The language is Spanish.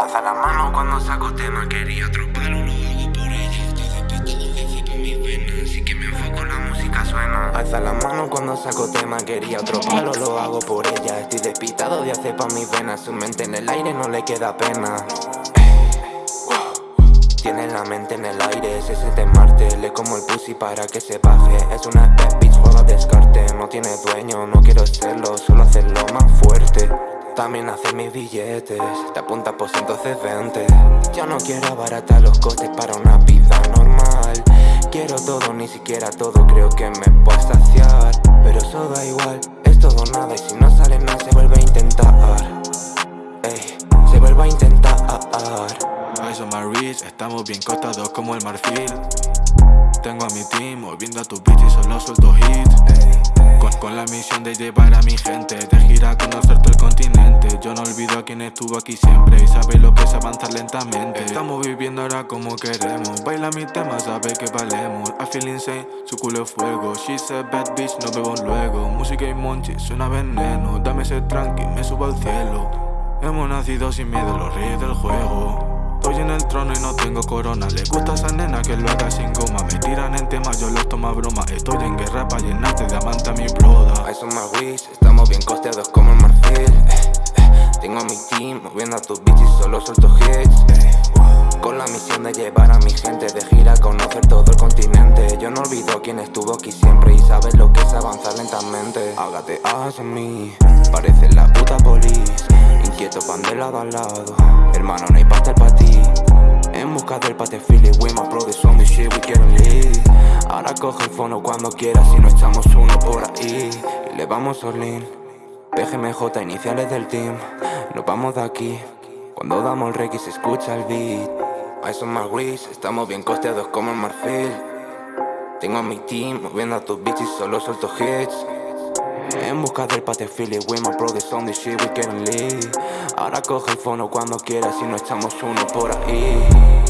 Alza la mano cuando saco tema, quería otro palo, lo hago por ella. Estoy despistado de por mis venas, así que me enfoco, la música suena. Alza la mano cuando saco tema, quería otro palo, lo hago por ella. Estoy despistado de hacer pa' mis venas, su mente en el aire no le queda pena. Tiene la mente en el aire, se siente Marte Le como el pussy para que se baje Es una bad bitch, juega descarte mis billetes. Te apunta por entonces vente Yo no quiero abaratar los costes para una vida normal. Quiero todo, ni siquiera todo Creo que me puedo saciar. Pero eso da igual, es todo nada. Y si no sale nada se vuelve a intentar. Ey, se vuelve a intentar. My rich, estamos bien costados como el marfil. Tengo a mi team moviendo a tu bitch y solo suelto hits con, la misión de llevar a mi gente De gira a conocer todo el continente No olvido a quien estuvo aquí siempre Y sabe lo que es avanzar lentamente. Estamos viviendo ahora como queremos. Baila mi tema, sabe que valemos. I feel insane, su culo es fuego. She's a bad bitch, nos vemos luego. Música y monchi, suena veneno. Dame ese tranqui, me subo al cielo. Hemos nacido sin miedo, los reyes del juego. Estoy en el trono y no tengo corona. Le gusta esa nena que lo haga sin goma. Me tiran en temas, yo los tomo a broma. Estoy en guerra para llenarte de amante Moviendo a tus bitches, solo suelto hits. Con la misión de llevar a mi gente de gira a conocer todo el continente. Yo no olvido quién estuvo aquí siempre Y sabes lo que es avanzar lentamente. Hágate en mí, parece la puta police Inquieto van de lado a lado. Hermano, no hay pastel para ti. En busca del pate Philly We my brothers on this shit, we getting lit Ahora coge el fono cuando quieras Si no echamos uno por ahí. Y le vamos all in. PGMJ, iniciales del team Nos vamos de aquí. Cuando damos el reggae se escucha el beat. A son más gris, estamos bien costeados como el marfil. Tengo a mi team moviendo a tus bitches Solo suelto hits. En busca del pate Philly, we my brothers on this shit, we getting lit Ahora coge el fono cuando quieras y no echamos uno por ahí